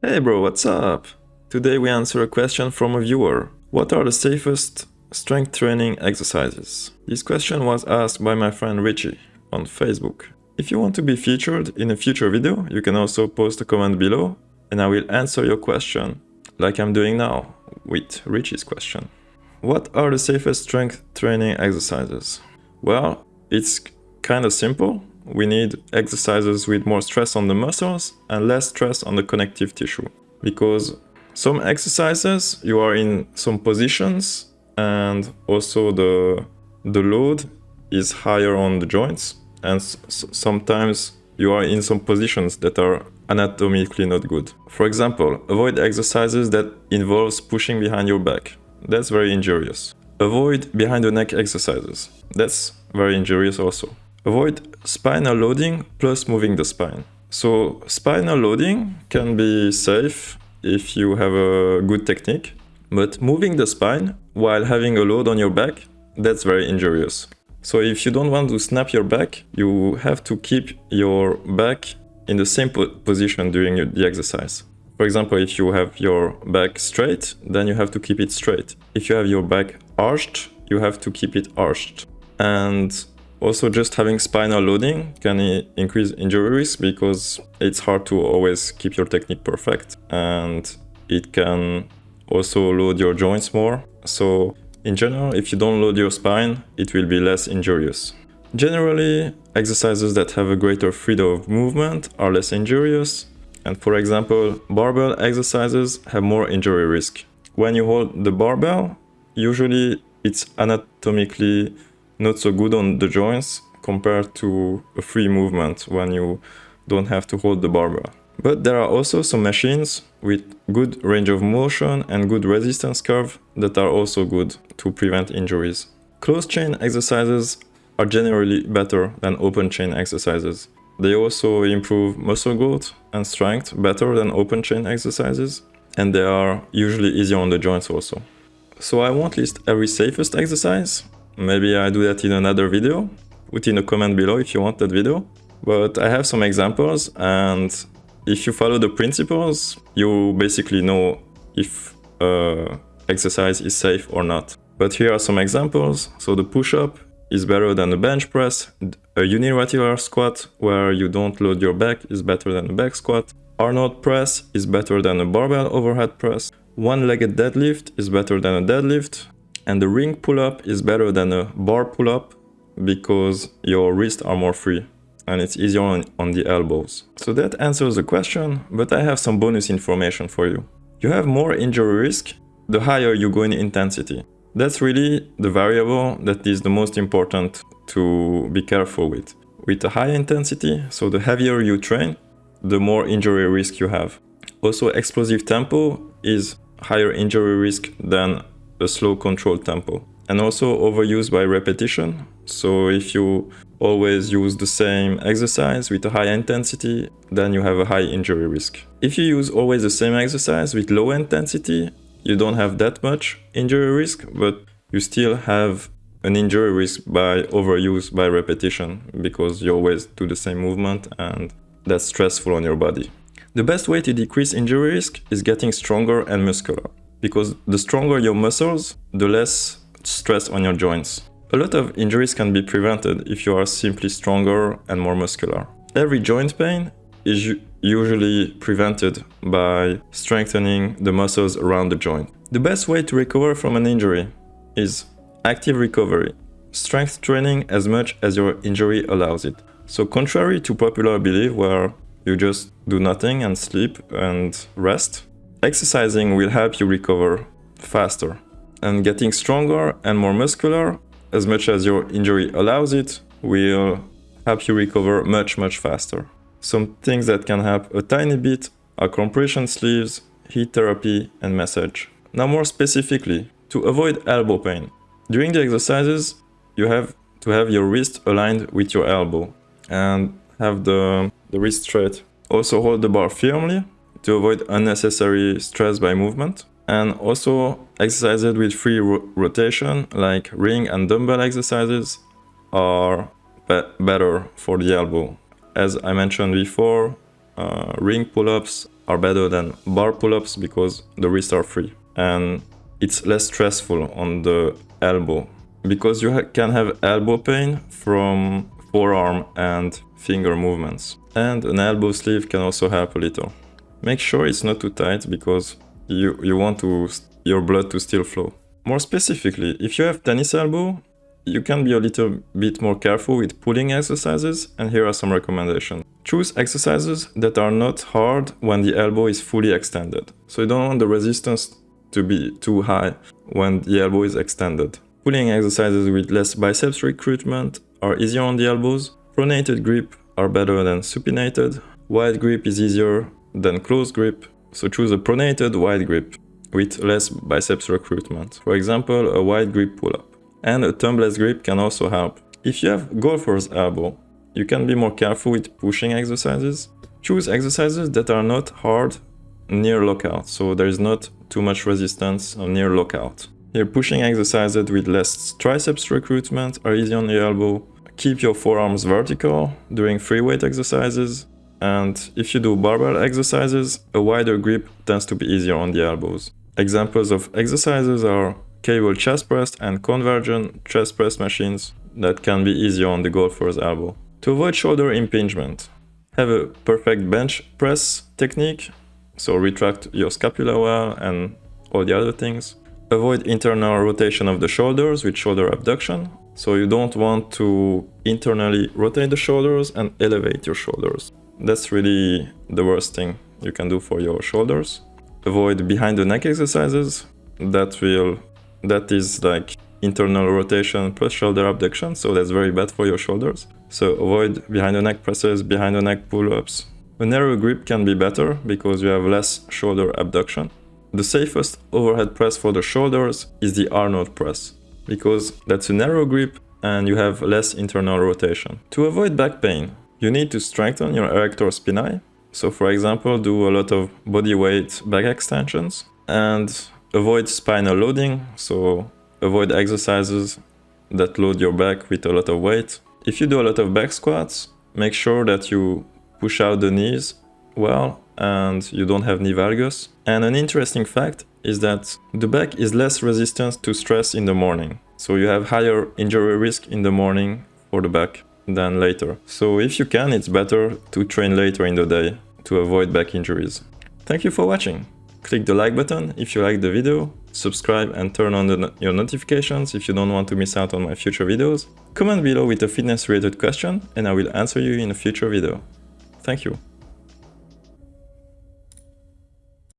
Hey bro, what's up? Today we answer a question from a viewer. What are the safest strength training exercises? This question was asked by my friend Richie on Facebook. If you want to be featured in a future video, you can also post a comment below and I will answer your question, like I'm doing now with Richie's question. What are the safest strength training exercises? Well, it's kind of simple. We need exercises with more stress on the muscles and less stress on the connective tissue. Because some exercises, you are in some positions and also the, the load is higher on the joints and sometimes you are in some positions that are anatomically not good. For example, avoid exercises that involves pushing behind your back. That's very injurious. Avoid behind the neck exercises. That's very injurious also. Avoid spinal loading plus moving the spine. So spinal loading can be safe if you have a good technique, but moving the spine while having a load on your back, that's very injurious. So if you don't want to snap your back, you have to keep your back in the same po position during the exercise. For example, if you have your back straight, then you have to keep it straight. If you have your back arched, you have to keep it arched. And also just having spinal loading can increase injury risk because it's hard to always keep your technique perfect and it can also load your joints more. So in general, if you don't load your spine, it will be less injurious. Generally, exercises that have a greater freedom of movement are less injurious. And for example, barbell exercises have more injury risk. When you hold the barbell, usually it's anatomically not so good on the joints compared to a free movement when you don't have to hold the barbell. But there are also some machines with good range of motion and good resistance curve that are also good to prevent injuries. Closed chain exercises are generally better than open chain exercises. They also improve muscle growth and strength better than open chain exercises and they are usually easier on the joints also. So I won't list every safest exercise, maybe I do that in another video, put in a comment below if you want that video. But I have some examples and if you follow the principles, you basically know if uh, exercise is safe or not. But here are some examples. So the push-up is better than the bench press. A unilateral squat where you don't load your back is better than a back squat. Arnold press is better than a barbell overhead press. One-legged deadlift is better than a deadlift. And the ring pull-up is better than a bar pull-up because your wrists are more free and it's easier on, on the elbows. So that answers the question, but I have some bonus information for you. You have more injury risk the higher you go in intensity. That's really the variable that is the most important to be careful with. With a high intensity, so the heavier you train, the more injury risk you have. Also explosive tempo is higher injury risk than a slow controlled tempo. And also overuse by repetition. So if you always use the same exercise with a high intensity, then you have a high injury risk. If you use always the same exercise with low intensity, you don't have that much injury risk, but you still have an injury risk by overuse by repetition because you always do the same movement and that's stressful on your body. The best way to decrease injury risk is getting stronger and muscular because the stronger your muscles, the less stress on your joints. A lot of injuries can be prevented if you are simply stronger and more muscular. Every joint pain is usually prevented by strengthening the muscles around the joint. The best way to recover from an injury is active recovery, strength training as much as your injury allows it. So contrary to popular belief where you just do nothing and sleep and rest, exercising will help you recover faster. And getting stronger and more muscular as much as your injury allows it, will help you recover much, much faster. Some things that can help a tiny bit are compression sleeves, heat therapy, and massage. Now more specifically, to avoid elbow pain. During the exercises, you have to have your wrist aligned with your elbow and have the, the wrist straight. Also hold the bar firmly to avoid unnecessary stress by movement and also exercises with free ro rotation like ring and dumbbell exercises are be better for the elbow. As I mentioned before, uh, ring pull-ups are better than bar pull-ups because the wrists are free. And it's less stressful on the elbow because you ha can have elbow pain from forearm and finger movements. And an elbow sleeve can also help a little. Make sure it's not too tight because you, you want to, your blood to still flow. More specifically, if you have tennis elbow, you can be a little bit more careful with pulling exercises and here are some recommendations. Choose exercises that are not hard when the elbow is fully extended. So you don't want the resistance to be too high when the elbow is extended. Pulling exercises with less biceps recruitment are easier on the elbows. Pronated grip are better than supinated. Wide grip is easier than close grip. So choose a pronated wide grip with less biceps recruitment. For example, a wide grip pull-up. And a thumbless grip can also help. If you have golfer's elbow, you can be more careful with pushing exercises. Choose exercises that are not hard near lockout, so there is not too much resistance near lockout. Here, pushing exercises with less triceps recruitment are easy on the elbow. Keep your forearms vertical during free weight exercises. And if you do barbell exercises, a wider grip tends to be easier on the elbows. Examples of exercises are cable chest press and convergent chest press machines that can be easier on the golfer's elbow. To avoid shoulder impingement, have a perfect bench press technique, so retract your scapula well and all the other things. Avoid internal rotation of the shoulders with shoulder abduction. So you don't want to internally rotate the shoulders and elevate your shoulders. That's really the worst thing you can do for your shoulders. Avoid behind the neck exercises. That will that is like internal rotation plus shoulder abduction, so that's very bad for your shoulders. So avoid behind the neck presses, behind the neck pull-ups. A narrow grip can be better because you have less shoulder abduction. The safest overhead press for the shoulders is the Arnold press, because that's a narrow grip and you have less internal rotation. To avoid back pain, you need to strengthen your erector spinae. So for example, do a lot of body weight back extensions and avoid spinal loading. So avoid exercises that load your back with a lot of weight. If you do a lot of back squats, make sure that you push out the knees well and you don't have knee valgus. And an interesting fact is that the back is less resistant to stress in the morning. So you have higher injury risk in the morning for the back than later. So if you can, it's better to train later in the day to avoid back injuries. Thank you for watching. Click the like button if you liked the video, subscribe and turn on the, your notifications if you don't want to miss out on my future videos. Comment below with a fitness related question and I will answer you in a future video. Thank you.